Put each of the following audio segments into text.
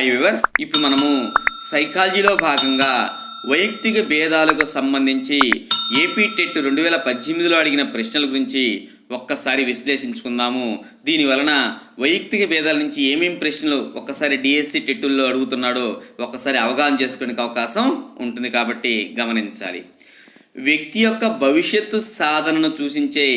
Hi viewers ఇప్పుడు మనము సైకాలజీలో భాగంగా వైయక్తిక భేదాలకు సంబంధించి ఏపీ టెట్ రెండు వేల పద్దెనిమిదిలో అడిగిన ప్రశ్నల గురించి ఒక్కసారి విశ్లేషించుకుందాము. దీని వలన వైయక్తిక భేదాల నుంచి ఏమేమి ప్రశ్నలు ఒక్కసారి డిఎస్సి టెట్టుల్లో అడుగుతున్నాడో ఒక్కసారి అవగాహన చేసుకునే అవకాశం ఉంటుంది కాబట్టి గమనించాలి. వ్యక్తి యొక్క భవిష్యత్తు సాధనను సూచించే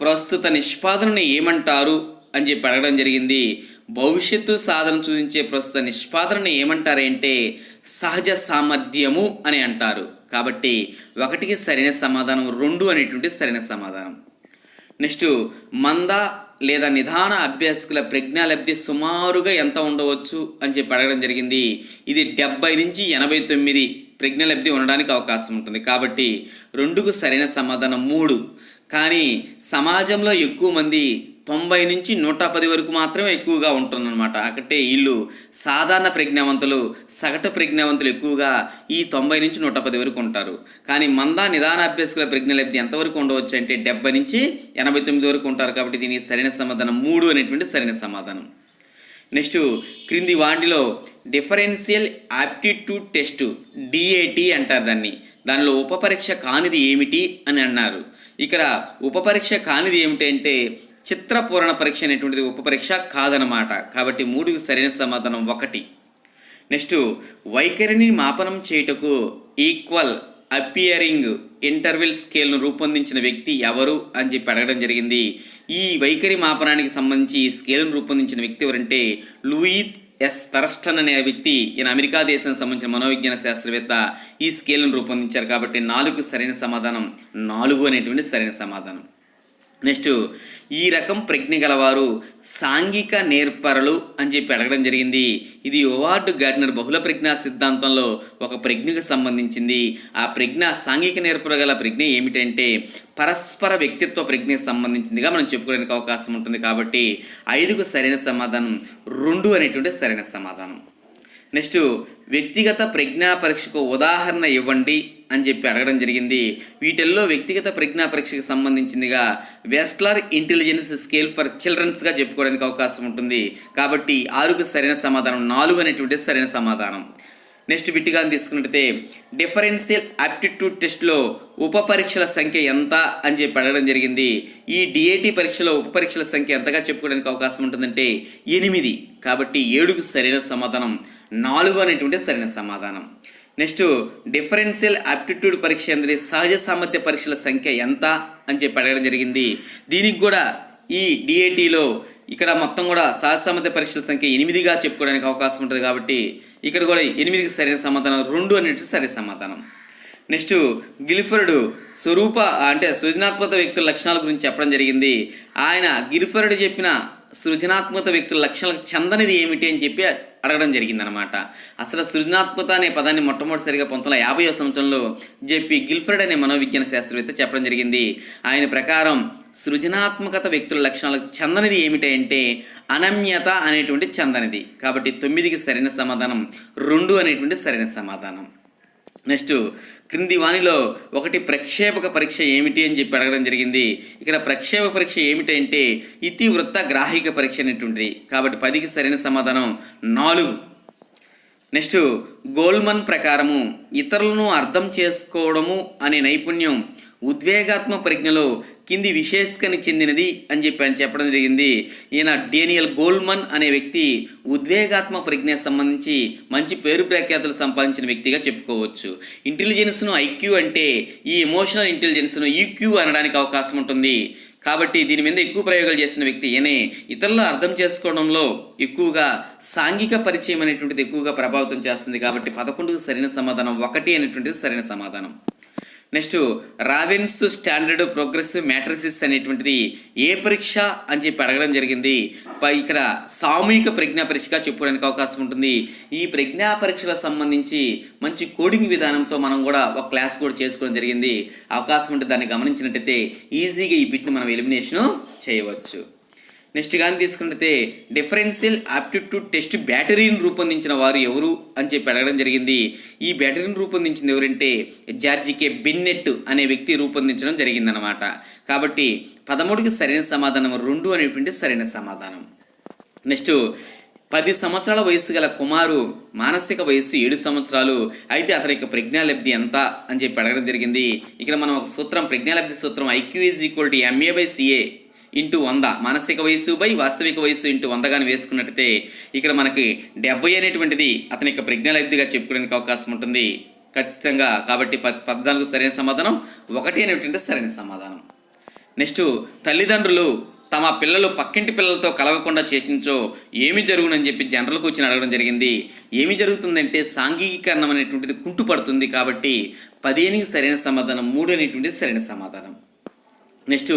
ప్రస్తుత నిష్పాదనను ఏమంటారు అని చెప్పి అడగడం జరిగింది. భవిష్యత్తు సాధన సూచించే ప్రస్తుత నిష్పాదనను ఏమంటారంటే సహజ సామర్థ్యము అని అంటారు. కాబట్టి ఒకటికి సరైన సమాధానం రెండు అనేటువంటి సరైన సమాధానం. నెక్స్ట్ మంద లేదా నిదాన అభ్యాసకుల ప్రజ్ఞాలబ్ధి సుమారుగా ఎంత ఉండవచ్చు అని చెప్పి అడగడం జరిగింది. ఇది డెబ్బై నుంచి ఎనభై తొమ్మిది ప్రజ్ఞలబ్ధి ఉండడానికి అవకాశం ఉంటుంది. కాబట్టి రెండుకు సరైన సమాధానం మూడు. కానీ సమాజంలో ఎక్కువ మంది తొంభై నుంచి నూట పది వరకు మాత్రమే ఎక్కువగా ఉంటుందన్నమాట. అక్కడే వీళ్ళు సాధారణ ప్రజ్ఞావంతులు సగటు ప్రజ్ఞావంతులు ఎక్కువగా ఈ తొంభై నుంచి నూట పది వరకు ఉంటారు. కానీ మంద నిదాన అభ్యాసకుల ప్రజ్ఞలబ్ధి ఎంతవరకు ఉండవచ్చు అంటే డెబ్బై నుంచి ఎనభై తొమ్మిది వరకు ఉంటారు కాబట్టి దీనికి సరైన సమాధానం మూడు అనేటువంటి సరైన సమాధానం. నెక్స్ట్ క్రింది వాటిలో డిఫరెన్షియల్ యాప్టిట్యూడ్ టెస్ట్ డిఏటి అంటారు దాన్ని. దానిలో ఉపపరీక్ష కానిది ఏమిటి అని అన్నారు. ఇక్కడ ఉపపరీక్ష కానిది ఏమిటి అంటే చిత్రపూరణ పరీక్ష అనేటువంటిది ఉపపరీక్ష కాదనమాట కాబట్టి మూడు సరైన సమాధానం ఒకటి. నెక్స్ట్ వైఖరిని మాపనం చేయుటకు ఈక్వల్ అపియరింగ్ ఇంటర్వెల్ స్కేల్ను రూపొందించిన వ్యక్తి ఎవరు అని చెప్పి అడగడం జరిగింది. ఈ వైఖరి మాపనానికి సంబంధించి ఈ స్కేల్ను రూపొందించిన వ్యక్తి ఎవరంటే లూయిత్ ఎస్ తరస్టన్ అనే వ్యక్తి. ఈయన అమెరికా దేశానికి సంబంధించిన మనోవిజ్ఞాన శాస్త్రవేత్త. ఈ స్కేల్ను రూపొందించారు కాబట్టి నాలుగు సరైన సమాధానం నాలుగు అనేటువంటి సరైన సమాధానం. నెక్స్ట్ ఈ రకం ప్రజ్ఞ గలవారు సాంఘిక నేర్పరలు అని చెప్పి అడగడం జరిగింది. ఇది ఓవార్డు గార్డ్నర్ బహుళ ప్రజ్ఞా సిద్ధాంతంలో ఒక ప్రజ్ఞకు సంబంధించింది. ఆ ప్రజ్ఞ సాంఘిక నేర్పర గల ప్రజ్ఞ ఏమిటంటే పరస్పర వ్యక్తిత్వ ప్రజ్ఞకు సంబంధించిందిగా మనం చెప్పుకోవడానికి అవకాశం ఉంటుంది కాబట్టి ఐదుకు సరైన సమాధానం రెండు అనేటువంటి సరైన సమాధానం. నెక్స్ట్ వ్యక్తిగత ప్రజ్ఞా పరీక్షకు ఉదాహరణ ఇవ్వండి. అని చెప్పి అడగడం జరిగింది. వీటిల్లో వ్యక్తిగత ప్రజ్ఞా పరీక్షకు సంబంధించిందిగా వెస్ట్లర్ ఇంటెలిజెన్స్ స్కేల్ ఫర్ చిల్డ్రన్స్గా చెప్పుకోవడానికి అవకాశం ఉంటుంది. కాబట్టి ఆరుకు సరైన సమాధానం నాలుగు అనేటువంటి సరైన సమాధానం. నెక్స్ట్ బిట్టిగా తీసుకున్నట్టయితే డిఫరెన్షియల్ ఆప్టిట్యూడ్ టెస్ట్లో ఉప పరీక్షల సంఖ్య ఎంత అని చెప్పి అడగడం జరిగింది. ఈ డిఏటి పరీక్షలో ఉప పరీక్షల సంఖ్య ఎంతగా చెప్పుకోవడానికి అవకాశం ఉంటుందంటే ఎనిమిది. కాబట్టి ఏడుకు సరైన సమాధానం నాలుగు అనేటువంటి సరైన సమాధానం. నెక్స్ట్ డిఫరెన్షియల్ ఆప్టిట్యూడ్ పరీక్ష అనేది సహజ సామర్థ్య పరీక్షల సంఖ్య ఎంత అని చెప్పి అడగడం జరిగింది. దీనికి కూడా ఈ డిఏటీలో ఇక్కడ మొత్తం కూడా సహజ సామర్థ్య పరీక్షల సంఖ్య ఎనిమిదిగా చెప్పుకోవడానికి అవకాశం ఉంటుంది కాబట్టి ఇక్కడ కూడా ఎనిమిదికి సరైన సమాధానం రెండు అనేటి సరైన సమాధానం. నెక్స్ట్ గిల్ఫర్డ్ స్వరూప అంటే సృజనాత్మక వ్యక్తుల లక్షణాల గురించి చెప్పడం జరిగింది. ఆయన గిల్ఫర్డ్ చెప్పిన సృజనాత్మక వ్యక్తుల లక్షణాలకు చెందనిది ఏమిటి అని చెప్పి అడగడం జరిగిందనమాట అసలు సృజనాత్మక అనే పదాన్ని మొట్టమొదటిసారిగా పంతొమ్మిది వందల యాభై సంవత్సరంలో జెపి గిల్ఫ్రెడ్ అనే మనోవిజ్ఞాన శాస్త్రవేత్త చెప్పడం జరిగింది. ఆయన ప్రకారం సృజనాత్మకత వ్యక్తుల లక్షణాలకు చెందనిది ఏమిటంటే అనమ్యత అనేటువంటి చెందనిది. కాబట్టి తొమ్మిదికి సరైన సమాధానం రెండు అనేటువంటి సరైన సమాధానం. నెక్స్ట్ క్రింది వాణిలో ఒకటి ప్రక్షేపక పరీక్ష ఏమిటి అని చెప్పి అడగడం జరిగింది. ఇక్కడ ప్రక్షేపక పరీక్ష ఏమిటంటే ఇతివృత్త గ్రాహిక పరీక్ష అనేటువంటిది. కాబట్టి పదికి సరైన సమాధానం నాలుగు. నెక్స్ట్ గోల్మన్ ప్రకారము ఇతరులను అర్థం చేసుకోవడము అనే నైపుణ్యం ఉద్వేగాత్మక ప్రజ్ఞలో కింది విశేషకని చెందినది అని చెప్పి చెప్పడం జరిగింది. ఈయన డేనియల్ గోల్మన్ అనే వ్యక్తి ఉద్వేగాత్మ ప్రజ్ఞకు సంబంధించి మంచి పేరు ప్రఖ్యాతులు సంపాదించిన వ్యక్తిగా చెప్పుకోవచ్చు. ఇంటెలిజెన్స్ను ఐక్యూ అంటే ఈ ఎమోషనల్ ఇంటెలిజెన్స్ను ఈక్యూ అనడానికి అవకాశం ఉంటుంది. కాబట్టి దీని మీద ఎక్కువ ప్రయోగాలు చేసిన వ్యక్తి ఈయనే. ఇతరులు అర్థం చేసుకోవడంలో ఎక్కువగా సాంఘిక పరిచయం అనేటువంటిది ఎక్కువగా ప్రభావితం చేస్తుంది కాబట్టి పదకొండుకు సరైన సమాధానం ఒకటి అనేటువంటిది సరైన సమాధానం. Next Raven's standard progressive matrices అనేటువంటిది ఏ పరీక్ష అని చెప్పి అడగడం జరిగింది. ఇక్కడ సామూహిక ప్రజ్ఞా పరీక్షగా చెప్పుకోవడానికి అవకాశం ఉంటుంది. ఈ ప్రజ్ఞా పరీక్షలకు సంబంధించి మంచి కోడింగ్ విధానంతో మనం కూడా ఒక క్లాస్ కూడా చేసుకోవడం జరిగింది. అవకాశం ఉంటే దాన్ని గమనించినట్టయితే ఈజీగా ఈ బిట్ని మనం ఎలిమినేషన్ చేయవచ్చు. నెక్స్ట్ కానీ తీసుకుంటే డిఫరెన్షియల్ ఆప్టిట్యూడ్ టెస్ట్ బ్యాటరీని రూపొందించిన వారు ఎవరు అని చెప్పి అడగడం జరిగింది. ఈ బ్యాటరీని రూపొందించింది ఎవరంటే జార్జికే బిన్నెట్ అనే వ్యక్తి రూపొందించడం జరిగిందనమాట కాబట్టి పదమూడుకి సరైన సమాధానం రెండు అనేటువంటి సరైన సమాధానం. నెక్స్ట్ పది సంవత్సరాల వయసు గల కుమారు మానసిక వయసు ఏడు సంవత్సరాలు అయితే అతని యొక్క ప్రజ్ఞాలబ్ధి ఎంత అని చెప్పి అడగడం జరిగింది. ఇక్కడ మనం ఒక సూత్రం ప్రజ్ఞాలబ్ధి సూత్రం IQ is equal to MA by CA into వంద. మానసిక వయసు బై వాస్తవిక వయసు ఇంటూ వందగాని వేసుకున్నట్టయితే ఇక్కడ మనకి డెబ్బై అనేటువంటిది అతని యొక్క ప్రజ్ఞాలబ్ధిగా చెప్పుకోవడానికి అవకాశం ఉంటుంది. ఖచ్చితంగా కాబట్టి పద్నాలుగు సరైన సమాధానం ఒకటి అనేటువంటి సరైన సమాధానం. నెక్స్ట్ తల్లిదండ్రులు తమ పిల్లలు పక్కింటి పిల్లలతో కలవకుండా చేసినచో ఏమి జరుగునని చెప్పి జనరల్ కూర్చొని అడగడం జరిగింది. ఏమి జరుగుతుందంటే సాంఘికీకరణం అనేటువంటిది కుంటుపడుతుంది కాబట్టి పదిహేనికి సరైన సమాధానం మూడు అనేటువంటిది సరైన సమాధానం. నెక్స్ట్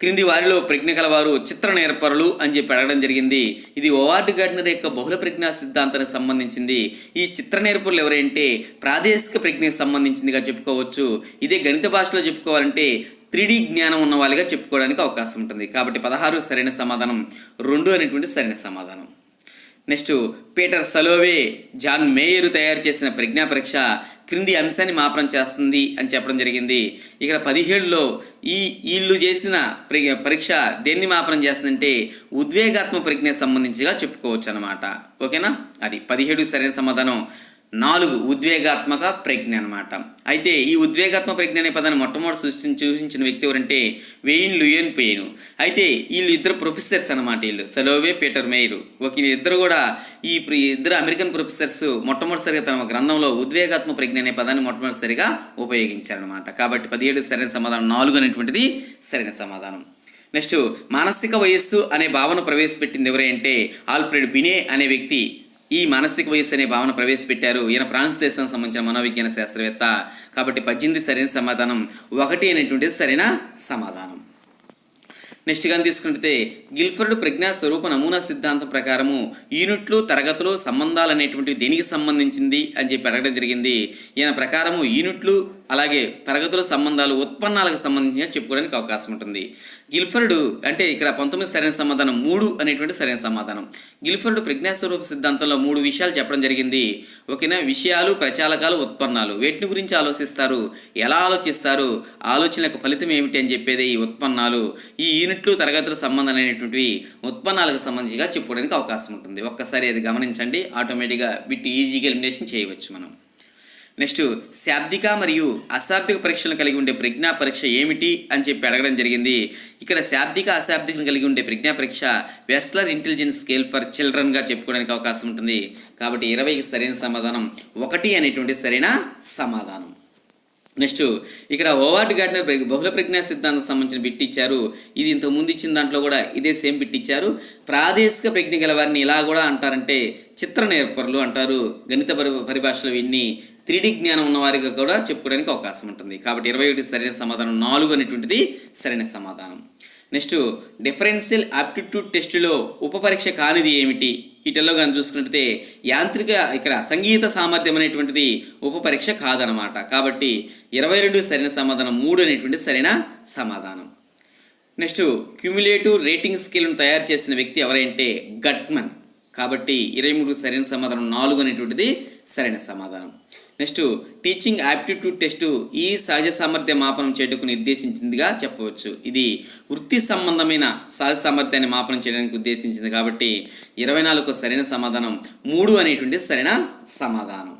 క్రింది వారిలో ప్రజ్ఞ గలవారు చిత్ర నేర్పరులు అని చెప్పి అడగడం జరిగింది. ఇది ఓవార్డ్ గార్డనర్ యొక్క బహుళ ప్రజ్ఞా సిద్ధాంతానికి సంబంధించింది. ఈ చిత్ర నేర్పరులు ఎవరంటే ప్రాదేశిక ప్రజ్ఞకు సంబంధించిందిగా చెప్పుకోవచ్చు. ఇదే గణిత భాషలో చెప్పుకోవాలంటే త్రీడీ జ్ఞానం ఉన్న వాళ్ళుగా చెప్పుకోవడానికి అవకాశం ఉంటుంది. కాబట్టి పదహారు సరైన సమాధానం రెండు అనేటువంటి సరైన సమాధానం. Next Peter Salovey John Mayer తయారు చేసిన ప్రజ్ఞా పరీక్ష క్రింది అంశాన్ని మాపనం చేస్తుంది అని చెప్పడం జరిగింది. ఇక్కడ పదిహేడులో ఈ వీళ్ళు చేసిన పరీక్ష దేన్ని మాపనం చేస్తుందంటే ఉద్వేగాత్మ ప్రజ్ఞకు సంబంధించిగా చెప్పుకోవచ్చు అనమాట ఓకేనా? అది పదిహేడు సరైన సమాధానం. నాలుగు ఉద్వేగాత్మక ప్రజ్ఞ అనమాట అయితే ఈ ఉద్వేగాత్మక ప్రజ్ఞ అనే పదాన్ని మొట్టమొదటి సృష్టించి సూచించిన వ్యక్తి ఎవరంటే వెయిన్ లుయన్ పెయిన్. అయితే వీళ్ళు ఇద్దరు ప్రొఫెసర్స్ అనమాట వీళ్ళు. Salovey Peter Mayer. ఒక ఇద్దరు కూడా ఈ ఇద్దరు అమెరికన్ ప్రొఫెసర్స్ మొట్టమొదటిసారిగా తన గ్రంథంలో ఉద్వేగాత్మక ప్రజ్ఞ అనే పదాన్ని మొట్టమొదటిసారిగా ఉపయోగించారనమాట కాబట్టి పదిహేడు సరైన సమాధానం నాలుగు అనేటువంటిది సరైన సమాధానం. నెక్స్ట్ మానసిక వయస్సు అనే భావన ప్రవేశపెట్టింది ఎవరంటే ఆల్ఫ్రెడ్ బినే అనే వ్యక్తి. ఈ మానసిక వయస్సు అనే భావన ప్రవేశపెట్టారు. ఈయన ఫ్రాన్స్ దేశానికి సంబంధించిన మనోవిజ్ఞాన శాస్త్రవేత్త. కాబట్టి పద్దెనిమిది సరైన సమాధానం. ఒకటి అనేటువంటిది సరైన సమాధానం. నెక్స్ట్ కానీ తీసుకుంటే గిల్ఫర్డ్ ప్రజ్ఞా స్వరూప నమూనా సిద్ధాంతం ప్రకారము యూనిట్లు తరగతులు సంబంధాలు అనేటువంటివి దేనికి సంబంధించింది అని చెప్పి అడగడం జరిగింది. ఈయన ప్రకారము యూనిట్లు అలాగే తరగతుల సంబంధాలు ఉత్పన్నాలకు సంబంధించిన చెప్పుకోవడానికి అవకాశం ఉంటుంది. గిల్ఫర్డ్ అంటే ఇక్కడ పంతొమ్మిది సరైన సమాధానం మూడు అనేటువంటి సరైన సమాధానం. గిల్ఫర్డ్ ప్రజ్ఞాస్వరూప సిద్ధాంతంలో మూడు విషయాలు చెప్పడం జరిగింది. ఓకేనా విషయాలు ప్రచాలకాలు ఉత్పన్నాలు. వేటిని గురించి ఆలోచిస్తారు? ఎలా ఆలోచిస్తారు? ఆలోచన యొక్క ఫలితం ఏమిటి అని చెప్పేది ఈ ఉత్పన్నాలు. ఈ యూనిట్లు తరగతుల సంబంధం అనేటువంటివి ఉత్పన్నాలకు సంబంధించిగా చెప్పుకోవడానికి అవకాశం ఉంటుంది. ఒక్కసారి అది గమనించండి. ఆటోమేటిక్గా బిట్ ఈజీగా ఎలిమినేషన్ చేయవచ్చు మనం. నెక్స్ట్ శాబ్దిక మరియు అశాబ్దిక పరీక్షలను కలిగి ఉండే ప్రజ్ఞా పరీక్ష ఏమిటి అని చెప్పి అడగడం జరిగింది. ఇక్కడ శాబ్దిక అశాబ్దికను కలిగి ఉండే ప్రజ్ఞా పరీక్ష వెస్లర్ ఇంటెలిజెన్స్ స్కేల్ ఫర్ చిల్డ్రన్గా చెప్పుకోవడానికి అవకాశం ఉంటుంది. కాబట్టి ఇరవైకి సరైన సమాధానం ఒకటి అనేటువంటి సరైన సమాధానం. నెక్స్ట్ ఇక్కడ ఓవార్డ్ గార్డనర్ బహుళ ప్రజ్ఞా సిద్ధాంతం సంబంధించిన బిట్ ఇచ్చారు. ఇది ఇంతకు ముందు ఇచ్చిన దాంట్లో కూడా ఇదే సేమ్ బిట్ ఇచ్చారు. ప్రాదేశిక ప్రజ్ఞ గల వారిని ఇలా కూడా అంటారంటే చిత్ర నేర్పరులు అంటారు. గణిత పరి పరిభాషలో వీటిని త్రీడీ జ్ఞానం ఉన్న వారికి కూడా చెప్పుకోవడానికి అవకాశం ఉంటుంది. కాబట్టి ఇరవై ఒకటి సరైన సమాధానం నాలుగు అనేటువంటిది సరైన సమాధానం. నెక్స్ట్ డిఫరెన్షియల్ ఆప్టిట్యూడ్ టెస్టులో ఉపపరీక్ష కానిది ఏమిటి? వీటిల్లో కానీ చూసుకున్నట్లయితే యాంత్రిక ఇక్కడ సంగీత సామర్థ్యం అనేటువంటిది ఉపపరీక్ష కాదనమాట కాబట్టి ఇరవై రెండు సరైన సమాధానం మూడు అనేటువంటి సరైన సమాధానం. నెక్స్ట్ క్యుములేటివ్ రేటింగ్ స్కేల్ను తయారు చేసిన వ్యక్తి ఎవరంటే గట్మన్. కాబట్టి ఇరవై మూడు సరైన సమాధానం నాలుగు అనేటువంటిది సరైన సమాధానం. నెక్స్ట్ టీచింగ్ యాప్టిట్యూడ్ టెస్టు ఈ సహజ సామర్థ్య మాపనం చేయటకు నిర్దేశించిందిగా చెప్పవచ్చు. ఇది వృత్తి సంబంధమైన సహజ సామర్థ్యాన్ని మాపనం చేయడానికి ఉద్దేశించింది కాబట్టి ఇరవై నాలుగు సరైన సమాధానం మూడు అనేటువంటి సరైన సమాధానం.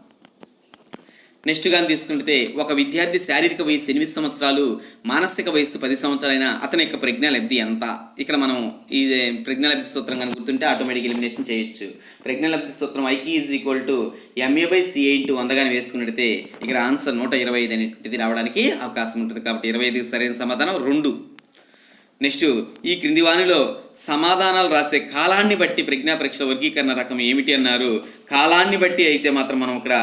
నెక్స్ట్ కానీ తీసుకుంటే ఒక విద్యార్థి శారీరక వయసు ఎనిమిది సంవత్సరాలు మానసిక వయసు పది సంవత్సరాలైన అతని యొక్క ప్రజ్ఞాలబ్ధి ఎంత? ఇక్కడ మనం ఈ ప్రజ్ఞాలబ్ధి సూత్రం కానీ గుర్తుంటే ఆటోమేటిక్ ఎలిమినేషన్ చేయొచ్చు. ప్రజ్ఞాలబ్ధి సూత్రం IQ is equal to MA by CA into వంద కానీ వేసుకున్నట్టయితే ఇక్కడ ఆన్సర్ నూట ఇరవై ఐదు అనేటిది రావడానికి అవకాశం ఉంటుంది. కాబట్టి ఇరవై ఐదుకి సరైన సమాధానం రెండు. నెక్స్ట్ ఈ క్రింది వాణిలో సమాధానాలు రాసే కాలాన్ని బట్టి ప్రజ్ఞా పరీక్షల వర్గీకరణ రకం ఏమిటి అన్నారు. కాలాన్ని బట్టి అయితే మాత్రం మనం ఇక్కడ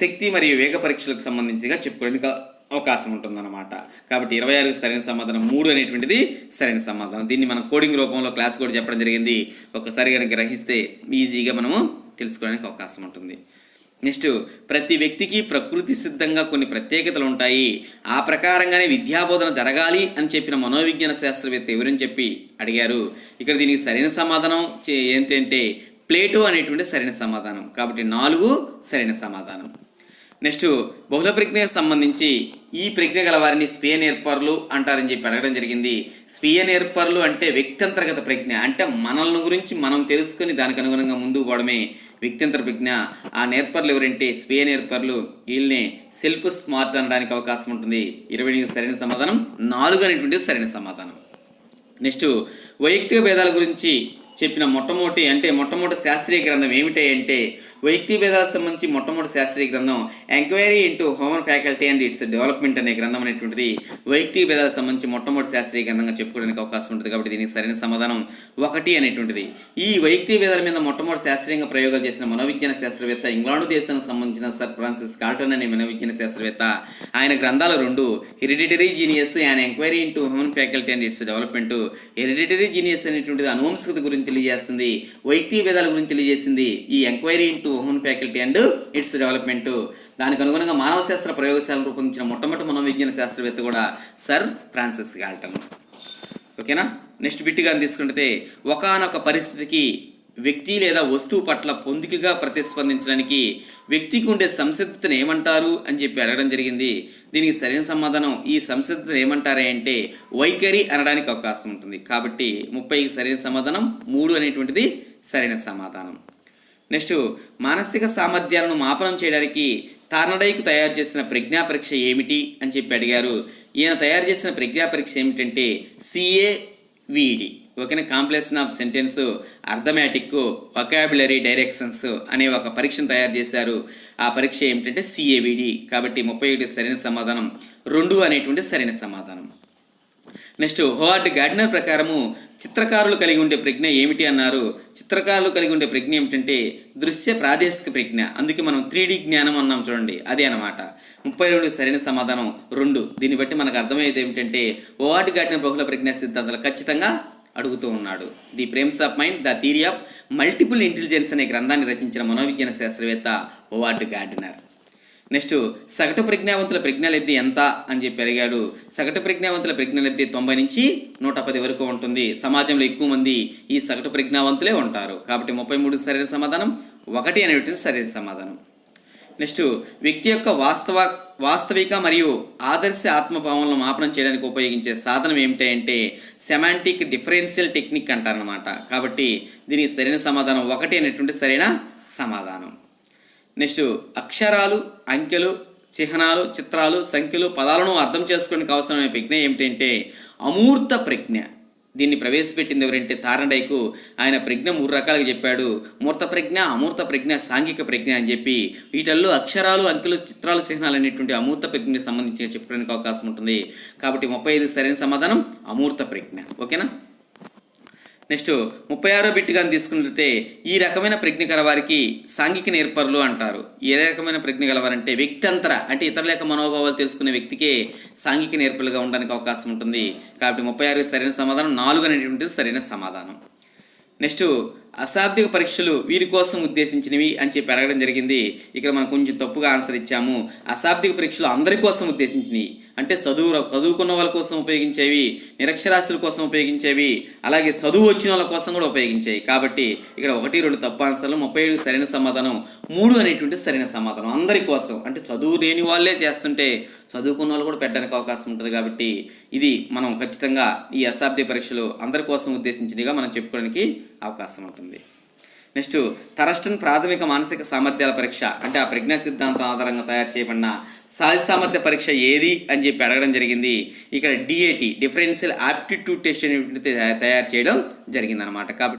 శక్తి మరియు వేగ పరీక్షలకు సంబంధించిగా చెప్పుకోవడానికి అవకాశం ఉంటుందన్నమాట. కాబట్టి ఇరవై ఆరు సరైన సమాధానం మూడు అనేటువంటిది సరైన సమాధానం. దీన్ని మనం కోడింగ్ రూపంలో క్లాస్ కూడా చెప్పడం జరిగింది. ఒకసారి కనుక గ్రహిస్తే ఈజీగా మనము తెలుసుకోవడానికి అవకాశం ఉంటుంది. నెక్స్ట్ ప్రతి వ్యక్తికి ప్రకృతి సిద్ధంగా కొన్ని ప్రత్యేకతలు ఉంటాయి. ఆ ప్రకారంగానే విద్యాబోధన జరగాలి అని చెప్పిన మనోవిజ్ఞాన శాస్త్రవేత్త ఎవరని చెప్పి అడిగారు. ఇక్కడ దీనికి సరైన సమాధానం చే- ఏంటంటే ప్లేటో అనేటువంటి సరైన సమాధానం. కాబట్టి నాలుగు సరైన సమాధానం. నెక్స్ట్ బహుళ ప్రజ్ఞకు సంబంధించి ఈ ప్రజ్ఞ గల వారిని స్వీయ నేర్పరులు అంటారని చెప్పి అడగడం జరిగింది. స్వీయ నేర్పరులు అంటే వ్యక్తంతర్గత ప్రజ్ఞ. అంటే మనల్ని గురించి మనం తెలుసుకొని దానికి అనుగుణంగా ముందుకు పోవడమే వ్యక్తింతర ప్రజ్ఞ. ఆ నేర్పర్లు ఎవరంటే స్వీయ నేర్పర్లు వీళ్ళని సెల్ఫ్ స్మార్ట్ అనడానికి అవకాశం ఉంటుంది. ఇరవై సరైన సమాధానం నాలుగు అనేటువంటి సరైన సమాధానం. నెక్స్ట్ వైయక్తిక భేదాల గురించి చెప్పిన మొట్టమొదటి అంటే మొట్టమొదటి శాస్త్రీయ గ్రంథం ఏమిటి అంటే వ్యక్తి భేదాలకు సంబంధించి మొట్టమొదటి శాస్త్రీయ గ్రంథం enquiry into human faculty and its development అనే గ్రంథం అనేటువంటిది వ్యక్తి భేదాలకు సంబంధించి మొట్టమొదటి శాస్త్రీయ గ్రంథంగా చెప్పుకోవడానికి అవకాశం ఉంటుంది కాబట్టి దీనికి సరైన సమాధానం ఒకటి అనేటువంటిది. ఈ వ్యక్తి భేదాల మీద మొట్టమొదటి శాస్త్రీయంగా ప్రయోగాలు చేసిన మనోవిజ్ఞాన శాస్త్రవేత్త ఇంగ్లాండ్ దేశానికి సంబంధించిన సర్ ఫ్రాన్సిస్ కాల్టన్ అనే మనోవిజ్ఞాన శాస్త్రవేత్త. ఆయన గ్రంథాలు రెండు hereditary genius and enquiry into human faculty and its development hereditary genius అనేటువంటిది అనువంశికత గురించి తెలియజేస్తుంది. వైయక్తిక భేదాల గురించి తెలియజేసింది ఈ enquiry into human faculty and its development. దానికి అనుగుణంగా మానవ శాస్త్ర ప్రయోగశాలను రూపొందించిన మొట్టమొదటి మనోవిజ్ఞాన శాస్త్రవేత్త కూడా సర్ ఫ్రాన్సిస్ గాల్టన్. ఓకేనా? నెక్స్ట్ బిట్గా తీసుకుంటే ఒకానొక పరిస్థితికి వ్యక్తి లేదా వస్తువు పట్ల పొందికగా ప్రతిస్పందించడానికి వ్యక్తికి ఉండే సంసిద్ధతను ఏమంటారు అని చెప్పి అడగడం జరిగింది. దీనికి సరైన సమాధానం ఈ సంసిద్ధతను ఏమంటారే అంటే వైఖరి అనడానికి అవకాశం ఉంటుంది. కాబట్టి ముప్పైకి సరైన సమాధానం మూడు అనేటువంటిది సరైన సమాధానం. నెక్స్ట్ మానసిక సామర్థ్యాలను మాపనం చేయడానికి టార్నడైకు తయారు చేసిన ప్రజ్ఞా పరీక్ష ఏమిటి అని చెప్పి అడిగారు. ఈయన తయారు చేసిన ప్రజ్ఞా పరీక్ష ఏమిటంటే సిఏవిడి ఓకేనా? Completion of sentence arithmetic vocabulary directions అనే ఒక పరీక్షను తయారు చేశారు. ఆ పరీక్ష ఏమిటంటే సిఏవిడి కాబట్టి ముప్పై ఒకటి సరైన సమాధానం రెండు అనేటువంటి సరైన సమాధానం. నెక్స్ట్ హోవార్డ్ గార్డినర్ ప్రకారము చిత్రకారులు కలిగి ఉండే ప్రజ్ఞ ఏమిటి అన్నారు. చిత్రకారులు కలిగి ఉండే ప్రజ్ఞ ఏమిటంటే దృశ్య ప్రాదేశిక ప్రజ్ఞ. అందుకే మనం త్రీ జ్ఞానం అన్నాం చూడండి అదే అనమాట ముప్పై రెండు సరైన సమాధానం రెండు. దీన్ని బట్టి మనకు అర్థమయ్యేది ఏమిటంటే హోవార్డ్ గార్డినర్ బహుళ ప్రజ్ఞా సిద్ధాంతాలు ఖచ్చితంగా అడుగుతూ ఉన్నాడు. The frames of mind the theory of multiple intelligence అనే గ్రంథాన్ని రచించిన మనోవిజ్ఞాన శాస్త్రవేత్త ఓవార్డ్ గార్డినర్. నెక్స్ట్ సగటు ప్రజ్ఞావంతుల ప్రజ్ఞాలబ్ధి ఎంత అని చెప్పి అడిగాడు. సగటు ప్రజ్ఞావంతుల ప్రజ్ఞాలబ్ధి తొంభై నుంచి నూట పది వరకు ఉంటుంది. సమాజంలో ఎక్కువ మంది ఈ సగటు ప్రజ్ఞావంతులే ఉంటారు. కాబట్టి ముప్పై మూడు సరైన సమాధానం ఒకటి అనేటువంటి సరైన సమాధానం. నెక్స్ట్ వ్యక్తి యొక్క వాస్తవ వాస్తవిక మరియు ఆదర్శ ఆత్మభావనలను మాపనం చేయడానికి ఉపయోగించే సాధనం ఏమిటంటే సెమాంటిక్ డిఫరెన్షియల్ టెక్నిక్ అంటారనమాట కాబట్టి దీనికి సరైన సమాధానం ఒకటి అనేటువంటి సరైన సమాధానం. నెక్స్ట్ అక్షరాలు అంకెలు చిహ్నాలు చిత్రాలు సంఖ్యలు పదాలను అర్థం చేసుకోవడానికి అవసరమైన ప్రజ్ఞ ఏమిటంటే అమూర్త ప్రజ్ఞ. దీన్ని ప్రవేశపెట్టింది ఎవరంటే తారండైకు ఆయన ప్రజ్ఞ మూడు రకాలుగా చెప్పాడు. మూర్త ప్రజ్ఞ అమూర్త ప్రజ్ఞ సాంఘిక ప్రజ్ఞ అని చెప్పి వీటిల్లో అక్షరాలు అంకెలు చిత్రాలు చిహ్నాలు అనేటువంటి అమూర్త ప్రజ్ఞకి సంబంధించి చెప్పుకోవడానికి అవకాశం ఉంటుంది. కాబట్టి ముప్పై ఐదు సరైన సమాధానం అమూర్త ప్రజ్ఞ. ఓకేనా? నెక్స్ట్ ముప్పై ఆరో బిట్గా తీసుకున్నట్లయితే ఈ రకమైన ప్రజ్ఞ గలవారికి సాంఘిక నేర్పరులు అంటారు. ఏ రకమైన ప్రజ్ఞ గలవారంటే వ్యక్తంతర అంటే ఇతరుల యొక్క మనోభావాలు తెలుసుకునే వ్యక్తికే సాంఘిక నేర్పరులుగా ఉండడానికి అవకాశం ఉంటుంది. కాబట్టి ముప్పై ఆరు సరైన సమాధానం నాలుగు అనేటువంటిది సరైన సమాధానం. నెక్స్ట్ అశాబ్దిక పరీక్షలు వీరి కోసం ఉద్దేశించినవి అని చెప్పి అడగడం జరిగింది. ఇక్కడ మనం కొంచెం తప్పుగా ఆన్సర్ ఇచ్చాము. అశాబ్దిక పరీక్షలు అందరి కోసం ఉద్దేశించినవి. అంటే చదువు చదువుకున్న వాళ్ళ కోసం ఉపయోగించేవి నిరక్షరాస్యుల కోసం ఉపయోగించేవి అలాగే చదువు వచ్చిన వాళ్ళ కోసం కూడా ఉపయోగించేవి. కాబట్టి ఇక్కడ ఒకటి రెండు తప్పు ఆన్సర్లు ముప్పై ఏడు సరైన సమాధానం మూడు అనేటువంటి సరైన సమాధానం అందరి కోసం. అంటే చదువు లేని వాళ్ళే చేస్తుంటే చదువుకున్న వాళ్ళు కూడా పెట్టడానికి అవకాశం ఉంటుంది కాబట్టి ఇది మనం ఖచ్చితంగా ఈ అశాబ్దిక పరీక్షలు అందరి కోసం ఉద్దేశించినవిగా మనం చెప్పుకోవడానికి అవకాశం ఉంటుంది. నెక్స్ట్ థరస్టన్ ప్రాథమిక మానసిక సామర్థ్యాల పరీక్ష. అంటే ఆ ప్రజ్ఞా సిద్ధాంతం ఆధారంగా తయారు చేయబడిన సహజ సామర్థ్య పరీక్ష ఏది అని చెప్పి అడగడం జరిగింది. ఇక్కడ డిఏటి డిఫరెన్షియల్ ఆప్టిట్యూడ్ టెస్ట్ తయారు చేయడం జరిగిందనమాట కాబట్టి